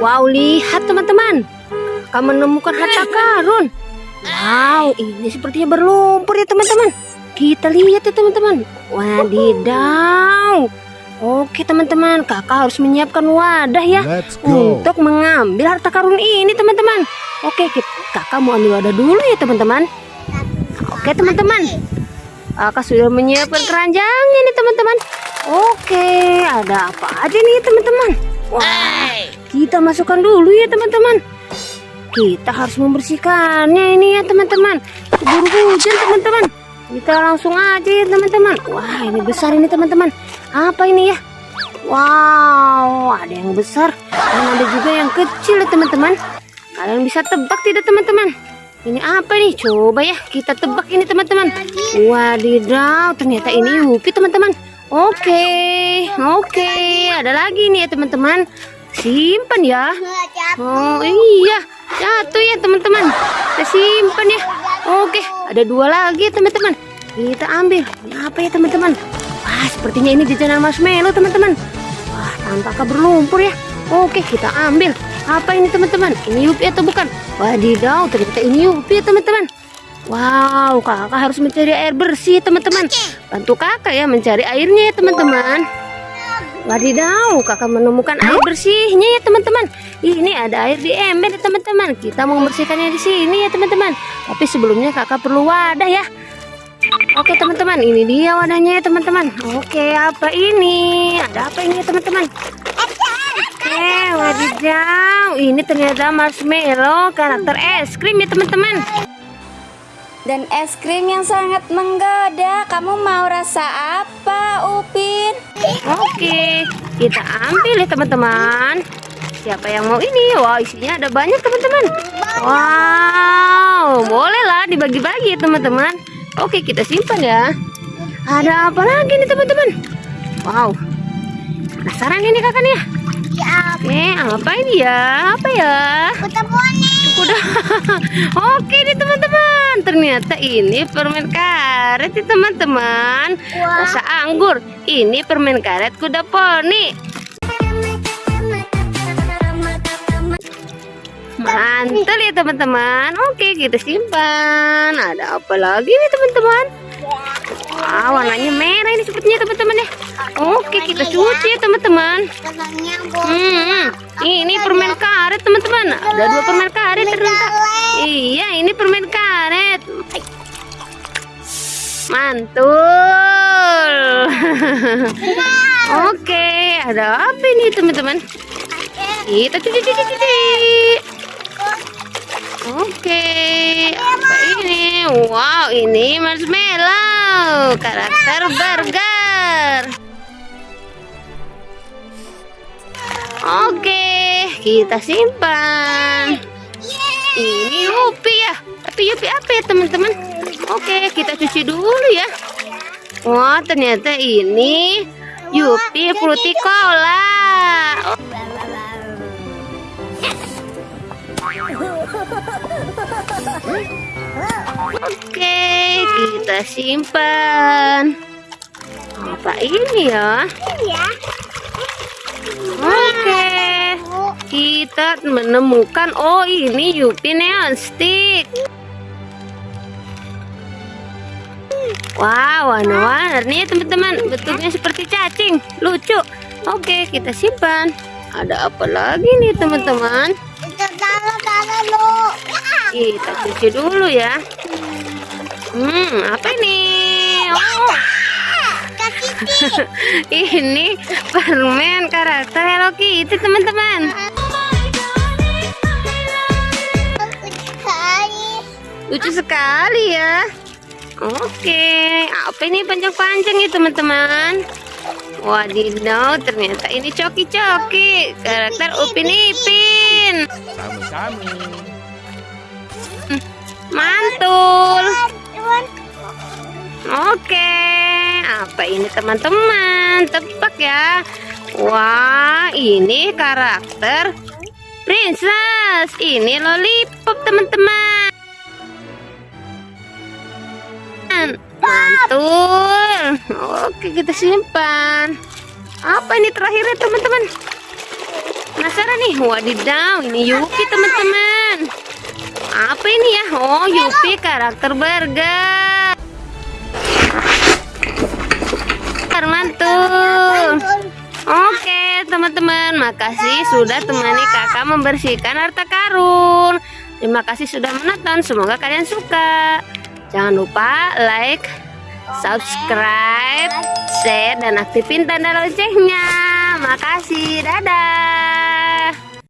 Wow, lihat teman-teman. Kakak menemukan harta karun. Wow, ini sepertinya berlumpur ya teman-teman. Kita lihat ya teman-teman. Wadidaw. Oke teman-teman, kakak harus menyiapkan wadah ya untuk mengambil harta karun ini teman-teman. Oke, kita, kakak mau ambil wadah dulu ya teman-teman. Oke teman-teman, kakak sudah menyiapkan keranjangnya nih teman-teman. Oke, ada apa aja nih teman-teman? Wah, kita masukkan dulu ya teman-teman. Kita harus membersihkannya ini ya teman-teman. Keburu hujan teman-teman. Kita langsung aja ya teman-teman. Wah, ini besar ini teman-teman. Apa ini ya? Wow, ada yang besar dan ada juga yang kecil ya teman-teman. Kalian bisa tebak tidak teman-teman? Ini apa nih? Coba ya kita tebak ini teman-teman. Wadidaw, ternyata ini Yupi teman-teman. Oke, oke, ada lagi nih ya teman-teman. Simpan ya. Oh iya, jatuh ya teman-teman. Kita simpan ya. Oke, ada dua lagi teman-teman. Kita ambil. Ini apa ya teman-teman? Wah, sepertinya ini jajanan marshmallow teman-teman. Wah, tampaknya berlumpur ya. Oke, kita ambil. Apa ini teman-teman? Ini Yupi atau bukan? Wadidaw, ternyata ini Yupi teman-teman. Wow, kakak harus mencari air bersih teman-teman. Bantu kakak ya mencari airnya ya teman-teman. Wadidaw, kakak menemukan air bersihnya ya teman-teman. Ini ada air di ember ya teman-teman. Kita mau membersihkannya di sini ya teman-teman. Tapi sebelumnya kakak perlu wadah ya. Oke teman-teman, ini dia wadahnya ya teman-teman. Oke, apa ini? Ada apa ini ya teman-teman? Oke, wadidaw. Ini ternyata marshmallow karakter es krim ya teman-teman. Dan es krim yang sangat menggoda. Kamu mau rasa apa? Oke, kita ambil ya teman-teman. Siapa yang mau ini? Wah, isinya ada banyak teman-teman. Wow, bolehlah dibagi-bagi ya teman-teman. Oke, kita simpan ya. Ada apa lagi nih teman-teman? Wow, penasaran ini kakak nih? Apa ini ya? Apa ya? Kuda. Oke nih teman-teman. Ternyata ini permen karet nih teman-teman. Rasa anggur. Ini permen karet kuda poni. Mantul ya teman-teman. Oke, kita simpan. Ada apa lagi nih teman-teman? Wah, warnanya merah ini sepertinya teman-teman ya. Oke, kita cuci ya teman-teman. Hmm, ini permen karet teman-teman. Ada dua permen karet ternyata. Iya, ini permen karet. Mantul. Oke, ada apa ini teman-teman? Kita cuci cuci cuci. Oke, apa ini? Wow, ini marshmallow karakter burger. Oke, kita simpan. Ini Yupi ya. Tapi Yupi apa ya teman-teman? Oke, kita cuci dulu ya. Wah, ternyata ini Yupi Fruity Cola. Oh, Oke, kita simpan. Apa ini ya? Oke, kita menemukan oh ini Yupi Neon Stick. Wow, warna-warni teman-teman. Bentuknya seperti cacing, lucu. Oke, kita simpan. Ada apa lagi nih teman-teman? Kita cuci dulu ya. Hmm, apa ini? Oh, ini permen karakter Hello Kitty teman-teman. Lucu sekali ya. Oke, apa ini panjang-panjang ya teman-teman? Wadidaw, ternyata ini coki-coki karakter Upin Ipin. Sami-sami. Mantul. Oke, apa ini teman-teman? Tebak ya. Wah, ini karakter princess. Ini lollipop teman-teman. Mantul. Oke, kita simpan. Apa ini terakhirnya teman-teman? Penasaran nih, wadidaw, ini Yupi teman-teman. Apa ini ya? Oh, Yupi karakter burger. Mantul. Oke, teman-teman, makasih sudah temani kakak membersihkan harta karun. Terima kasih sudah menonton, semoga kalian suka. Jangan lupa like, subscribe, share, dan aktifin tanda loncengnya. Makasih, dadah.